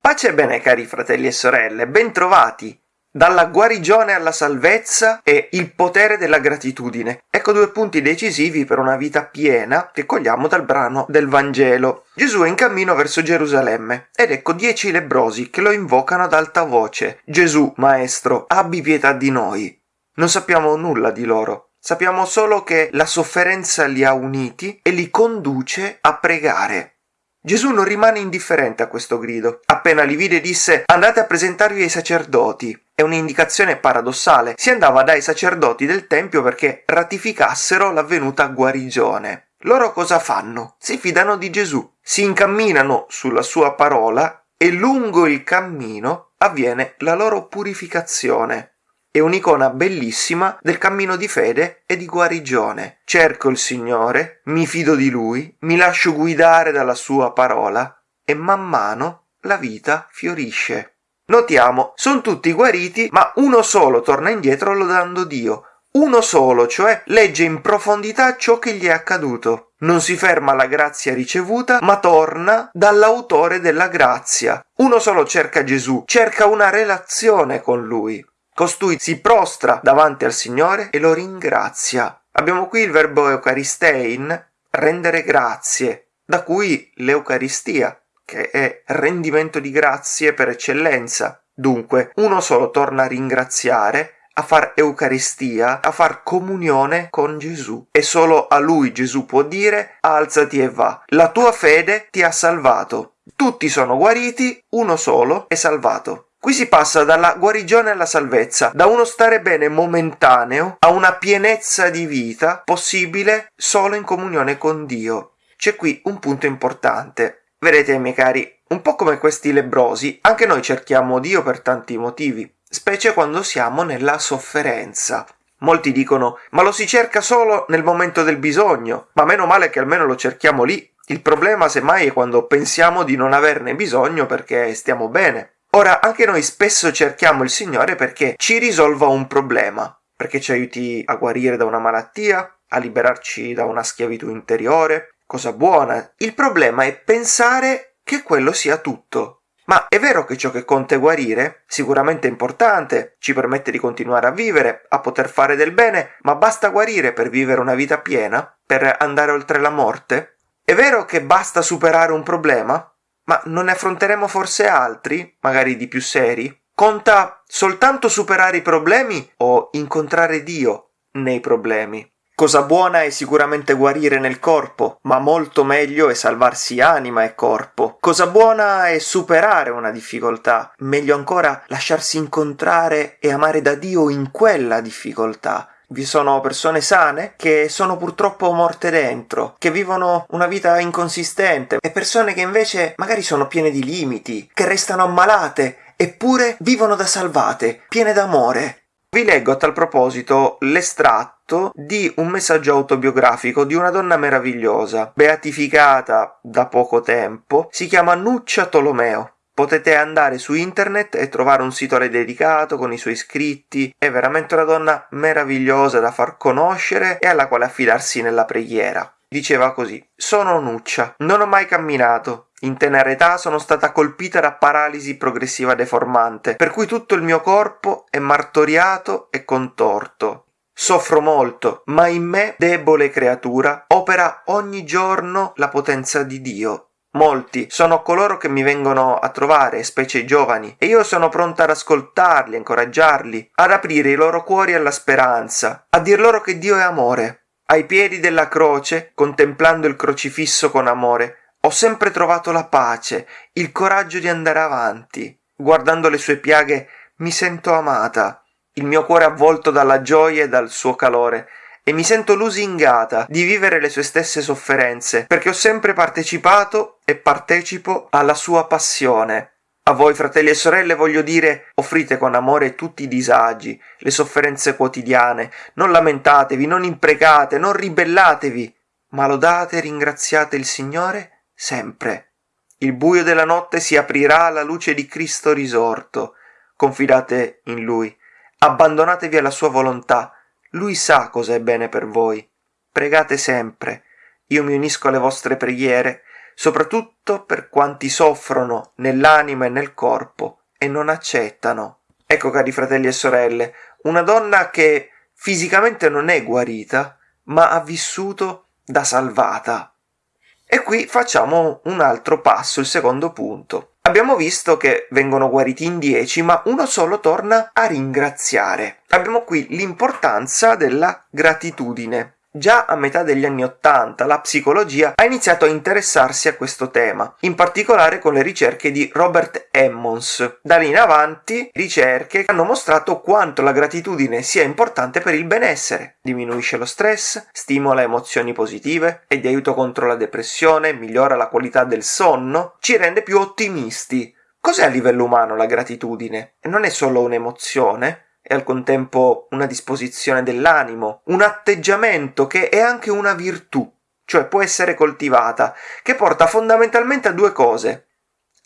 Pace e bene cari fratelli e sorelle, bentrovati! Dalla guarigione alla salvezza e il potere della gratitudine. Ecco due punti decisivi per una vita piena che cogliamo dal brano del Vangelo. Gesù è in cammino verso Gerusalemme ed ecco dieci lebrosi che lo invocano ad alta voce. Gesù, Maestro, abbi pietà di noi. Non sappiamo nulla di loro. Sappiamo solo che la sofferenza li ha uniti e li conduce a pregare. Gesù non rimane indifferente a questo grido. Appena li vide disse andate a presentarvi ai sacerdoti. È un'indicazione paradossale. Si andava dai sacerdoti del Tempio perché ratificassero l'avvenuta guarigione. Loro cosa fanno? Si fidano di Gesù, si incamminano sulla sua parola e lungo il cammino avviene la loro purificazione è un'icona bellissima del cammino di fede e di guarigione. Cerco il Signore, mi fido di Lui, mi lascio guidare dalla Sua parola e man mano la vita fiorisce. Notiamo, sono tutti guariti, ma uno solo torna indietro lodando Dio. Uno solo, cioè, legge in profondità ciò che gli è accaduto. Non si ferma alla grazia ricevuta, ma torna dall'autore della grazia. Uno solo cerca Gesù, cerca una relazione con Lui. Costui si prostra davanti al Signore e lo ringrazia. Abbiamo qui il verbo eucharistein, rendere grazie, da cui l'Eucaristia, che è rendimento di grazie per eccellenza. Dunque, uno solo torna a ringraziare, a far Eucaristia, a far comunione con Gesù. E solo a lui Gesù può dire alzati e va. La tua fede ti ha salvato. Tutti sono guariti, uno solo è salvato. Qui si passa dalla guarigione alla salvezza, da uno stare bene momentaneo a una pienezza di vita possibile solo in comunione con Dio. C'è qui un punto importante. Vedete, miei cari, un po' come questi lebrosi, anche noi cerchiamo Dio per tanti motivi, specie quando siamo nella sofferenza. Molti dicono, ma lo si cerca solo nel momento del bisogno, ma meno male che almeno lo cerchiamo lì. Il problema semmai è quando pensiamo di non averne bisogno perché stiamo bene. Ora, anche noi spesso cerchiamo il Signore perché ci risolva un problema, perché ci aiuti a guarire da una malattia, a liberarci da una schiavitù interiore, cosa buona. Il problema è pensare che quello sia tutto. Ma è vero che ciò che conta è guarire? Sicuramente è importante, ci permette di continuare a vivere, a poter fare del bene, ma basta guarire per vivere una vita piena? Per andare oltre la morte? È vero che basta superare un problema? Ma non ne affronteremo forse altri, magari di più seri? Conta soltanto superare i problemi o incontrare Dio nei problemi? Cosa buona è sicuramente guarire nel corpo, ma molto meglio è salvarsi anima e corpo. Cosa buona è superare una difficoltà, meglio ancora lasciarsi incontrare e amare da Dio in quella difficoltà. Vi sono persone sane che sono purtroppo morte dentro, che vivono una vita inconsistente e persone che invece magari sono piene di limiti, che restano ammalate eppure vivono da salvate, piene d'amore. Vi leggo a tal proposito l'estratto di un messaggio autobiografico di una donna meravigliosa, beatificata da poco tempo, si chiama Nuccia Tolomeo. Potete andare su internet e trovare un sito dedicato con i suoi iscritti. È veramente una donna meravigliosa da far conoscere e alla quale affidarsi nella preghiera. Diceva così: Sono Nuccia, non ho mai camminato. In tenera età sono stata colpita da paralisi progressiva deformante, per cui tutto il mio corpo è martoriato e contorto. Soffro molto, ma in me, debole creatura, opera ogni giorno la potenza di Dio Molti sono coloro che mi vengono a trovare, specie i giovani, e io sono pronta ad ascoltarli, a incoraggiarli, ad aprire i loro cuori alla speranza, a dir loro che Dio è amore. Ai piedi della croce, contemplando il crocifisso con amore, ho sempre trovato la pace, il coraggio di andare avanti. Guardando le sue piaghe mi sento amata, il mio cuore avvolto dalla gioia e dal suo calore, e mi sento lusingata di vivere le sue stesse sofferenze, perché ho sempre partecipato e partecipo alla sua passione. A voi, fratelli e sorelle, voglio dire, offrite con amore tutti i disagi, le sofferenze quotidiane, non lamentatevi, non imprecate, non ribellatevi, ma lodate e ringraziate il Signore sempre. Il buio della notte si aprirà alla luce di Cristo risorto. Confidate in Lui, abbandonatevi alla sua volontà, lui sa cosa è bene per voi. Pregate sempre. io mi unisco alle vostre preghiere, soprattutto per quanti soffrono nell'anima e nel corpo e non accettano. Ecco, cari fratelli e sorelle, una donna che fisicamente non è guarita, ma ha vissuto da salvata. E qui facciamo un altro passo, il secondo punto. Abbiamo visto che vengono guariti in dieci, ma uno solo torna a ringraziare. Abbiamo qui l'importanza della gratitudine. Già a metà degli anni Ottanta la psicologia ha iniziato a interessarsi a questo tema, in particolare con le ricerche di Robert Emmons. Da lì in avanti ricerche hanno mostrato quanto la gratitudine sia importante per il benessere. Diminuisce lo stress, stimola emozioni positive, è di aiuto contro la depressione, migliora la qualità del sonno, ci rende più ottimisti. Cos'è a livello umano la gratitudine? Non è solo un'emozione, e al contempo una disposizione dell'animo, un atteggiamento che è anche una virtù, cioè può essere coltivata, che porta fondamentalmente a due cose,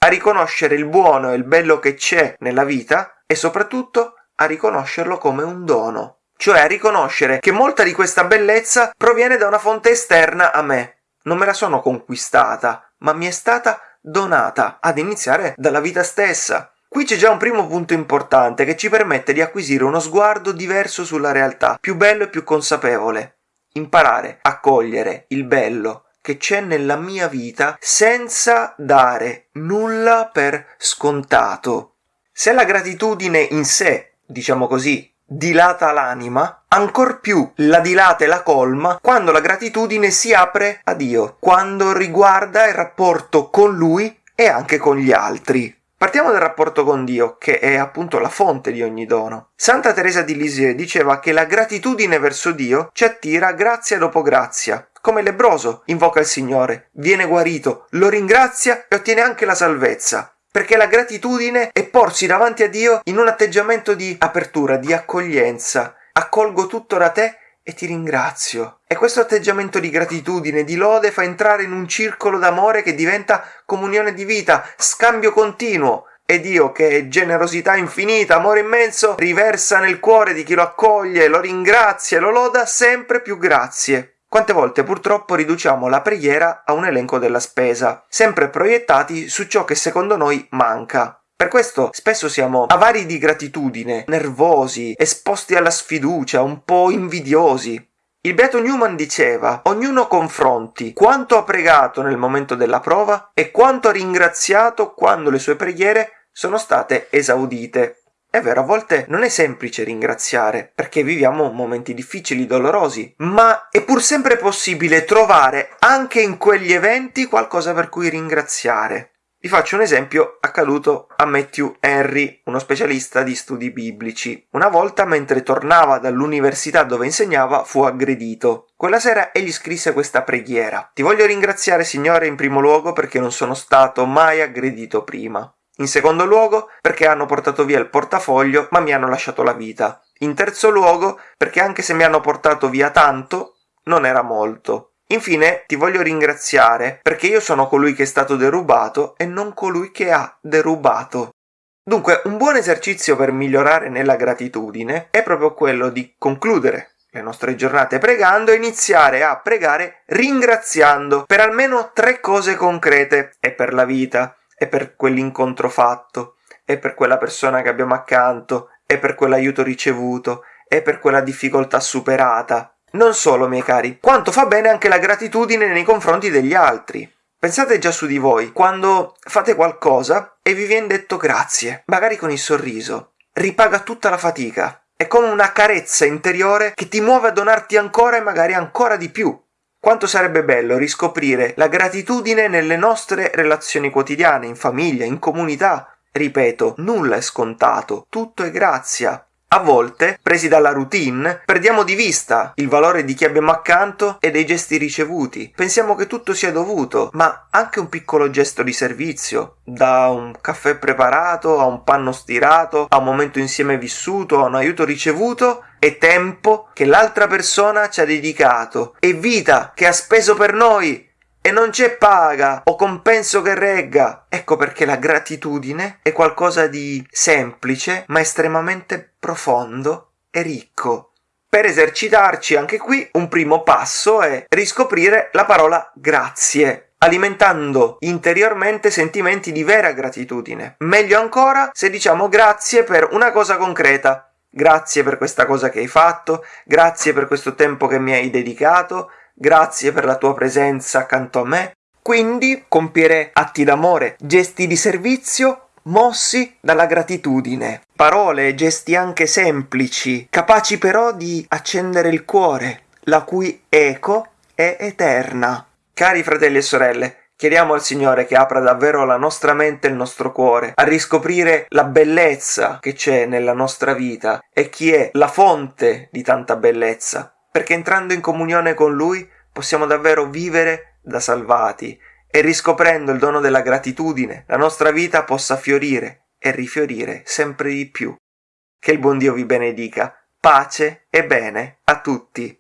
a riconoscere il buono e il bello che c'è nella vita e soprattutto a riconoscerlo come un dono, cioè a riconoscere che molta di questa bellezza proviene da una fonte esterna a me. Non me la sono conquistata, ma mi è stata donata, ad iniziare dalla vita stessa. Qui c'è già un primo punto importante che ci permette di acquisire uno sguardo diverso sulla realtà, più bello e più consapevole. Imparare a cogliere il bello che c'è nella mia vita senza dare nulla per scontato. Se la gratitudine in sé, diciamo così, dilata l'anima, ancor più la dilata e la colma quando la gratitudine si apre a Dio, quando riguarda il rapporto con Lui e anche con gli altri. Partiamo dal rapporto con Dio, che è appunto la fonte di ogni dono. Santa Teresa di Lisieux diceva che la gratitudine verso Dio ci attira grazia dopo grazia. Come lebroso invoca il Signore, viene guarito, lo ringrazia e ottiene anche la salvezza. Perché la gratitudine è porsi davanti a Dio in un atteggiamento di apertura, di accoglienza. Accolgo tutto da te e ti ringrazio. E questo atteggiamento di gratitudine, di lode, fa entrare in un circolo d'amore che diventa comunione di vita, scambio continuo. E Dio, che è generosità infinita, amore immenso, riversa nel cuore di chi lo accoglie, lo ringrazia e lo loda sempre più grazie. Quante volte purtroppo riduciamo la preghiera a un elenco della spesa, sempre proiettati su ciò che secondo noi manca. Per questo spesso siamo avari di gratitudine, nervosi, esposti alla sfiducia, un po' invidiosi. Il beato Newman diceva: Ognuno confronti quanto ha pregato nel momento della prova e quanto ha ringraziato quando le sue preghiere sono state esaudite. È vero, a volte non è semplice ringraziare, perché viviamo momenti difficili, dolorosi, ma è pur sempre possibile trovare anche in quegli eventi qualcosa per cui ringraziare. Vi faccio un esempio accaduto a Matthew Henry, uno specialista di studi biblici. Una volta, mentre tornava dall'università dove insegnava, fu aggredito. Quella sera egli scrisse questa preghiera. Ti voglio ringraziare, Signore, in primo luogo perché non sono stato mai aggredito prima. In secondo luogo, perché hanno portato via il portafoglio, ma mi hanno lasciato la vita. In terzo luogo, perché anche se mi hanno portato via tanto, non era molto. Infine ti voglio ringraziare perché io sono colui che è stato derubato e non colui che ha derubato. Dunque, un buon esercizio per migliorare nella gratitudine è proprio quello di concludere le nostre giornate pregando e iniziare a pregare ringraziando per almeno tre cose concrete. È per la vita, è per quell'incontro fatto, è per quella persona che abbiamo accanto, è per quell'aiuto ricevuto, è per quella difficoltà superata, non solo, miei cari, quanto fa bene anche la gratitudine nei confronti degli altri. Pensate già su di voi, quando fate qualcosa e vi viene detto grazie, magari con il sorriso, ripaga tutta la fatica. È come una carezza interiore che ti muove a donarti ancora e magari ancora di più. Quanto sarebbe bello riscoprire la gratitudine nelle nostre relazioni quotidiane, in famiglia, in comunità. Ripeto, nulla è scontato, tutto è grazia. A volte, presi dalla routine, perdiamo di vista il valore di chi abbiamo accanto e dei gesti ricevuti. Pensiamo che tutto sia dovuto, ma anche un piccolo gesto di servizio, da un caffè preparato a un panno stirato, a un momento insieme vissuto, a un aiuto ricevuto, è tempo che l'altra persona ci ha dedicato, è vita che ha speso per noi e non c'è paga o compenso che regga. Ecco perché la gratitudine è qualcosa di semplice ma estremamente profondo e ricco. Per esercitarci anche qui un primo passo è riscoprire la parola grazie, alimentando interiormente sentimenti di vera gratitudine. Meglio ancora se diciamo grazie per una cosa concreta. Grazie per questa cosa che hai fatto, grazie per questo tempo che mi hai dedicato, grazie per la tua presenza accanto a me. Quindi compiere atti d'amore, gesti di servizio mossi dalla gratitudine. Parole e gesti anche semplici, capaci però di accendere il cuore, la cui eco è eterna. Cari fratelli e sorelle, Chiediamo al Signore che apra davvero la nostra mente e il nostro cuore a riscoprire la bellezza che c'è nella nostra vita e chi è la fonte di tanta bellezza, perché entrando in comunione con Lui possiamo davvero vivere da salvati e riscoprendo il dono della gratitudine la nostra vita possa fiorire e rifiorire sempre di più. Che il buon Dio vi benedica. Pace e bene a tutti.